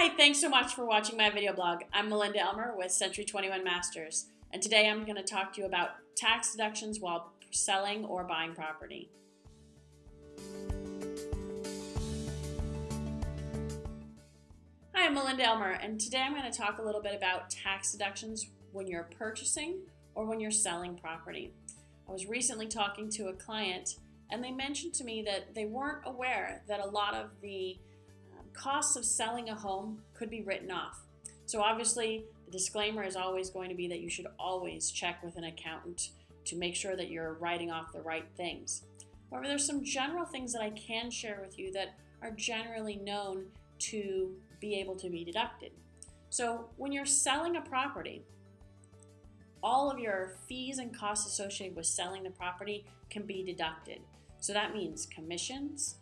Hi, thanks so much for watching my video blog. I'm Melinda Elmer with Century 21 Masters, and today I'm going to talk to you about tax deductions while selling or buying property. Hi, I'm Melinda Elmer, and today I'm going to talk a little bit about tax deductions when you're purchasing or when you're selling property. I was recently talking to a client, and they mentioned to me that they weren't aware that a lot of the costs of selling a home could be written off. So obviously, the disclaimer is always going to be that you should always check with an accountant to make sure that you're writing off the right things. However, there's some general things that I can share with you that are generally known to be able to be deducted. So when you're selling a property, all of your fees and costs associated with selling the property can be deducted. So that means commissions,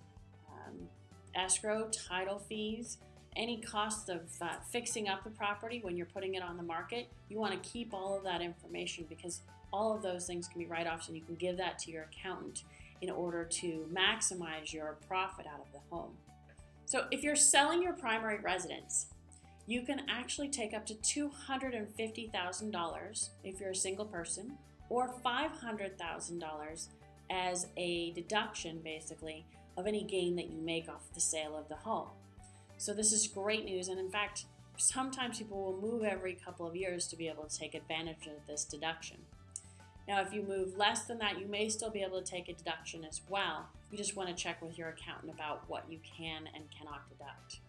escrow, title fees, any costs of uh, fixing up the property when you're putting it on the market, you want to keep all of that information because all of those things can be write-offs and you can give that to your accountant in order to maximize your profit out of the home. So if you're selling your primary residence, you can actually take up to $250,000 if you're a single person or $500,000 as a deduction basically of any gain that you make off the sale of the home. So this is great news and in fact sometimes people will move every couple of years to be able to take advantage of this deduction. Now if you move less than that you may still be able to take a deduction as well. You just want to check with your accountant about what you can and cannot deduct.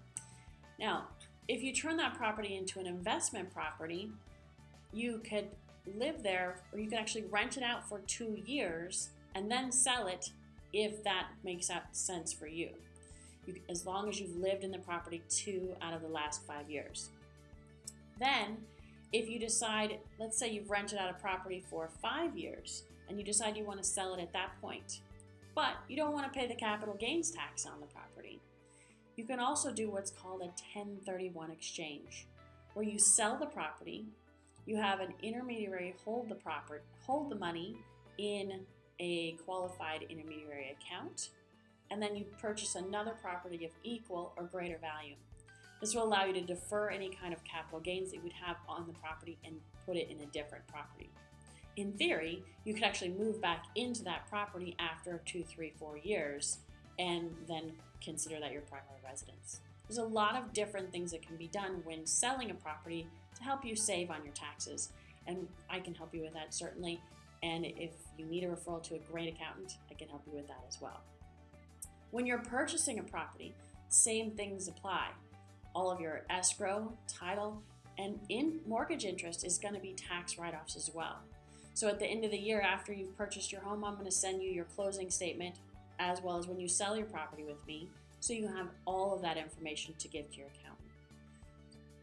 Now if you turn that property into an investment property you could live there or you could actually rent it out for two years and then sell it if that makes sense for you. you. As long as you've lived in the property two out of the last five years. Then, if you decide, let's say you've rented out a property for five years and you decide you want to sell it at that point, but you don't want to pay the capital gains tax on the property, you can also do what's called a 1031 exchange, where you sell the property, you have an intermediary hold the property, hold the money in a qualified intermediary account, and then you purchase another property of equal or greater value. This will allow you to defer any kind of capital gains that you would have on the property and put it in a different property. In theory, you could actually move back into that property after two, three, four years and then consider that your primary residence. There's a lot of different things that can be done when selling a property to help you save on your taxes. And I can help you with that certainly. And if you need a referral to a great accountant, I can help you with that as well. When you're purchasing a property, same things apply. All of your escrow, title, and in mortgage interest is going to be tax write-offs as well. So at the end of the year after you've purchased your home, I'm going to send you your closing statement as well as when you sell your property with me so you have all of that information to give to your accountant.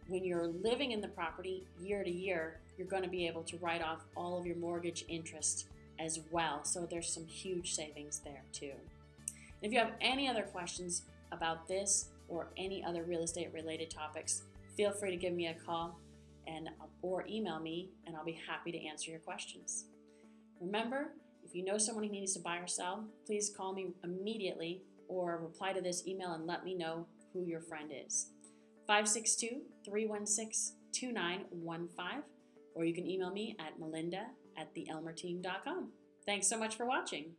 When you're living in the property year to year, you're going to be able to write off all of your mortgage interest as well. So there's some huge savings there too. And if you have any other questions about this or any other real estate related topics, feel free to give me a call and or email me and I'll be happy to answer your questions. Remember, if you know someone who needs to buy or sell, please call me immediately or reply to this email and let me know who your friend is. 562 316 2915 or you can email me at melinda at theelmerteam.com. Thanks so much for watching.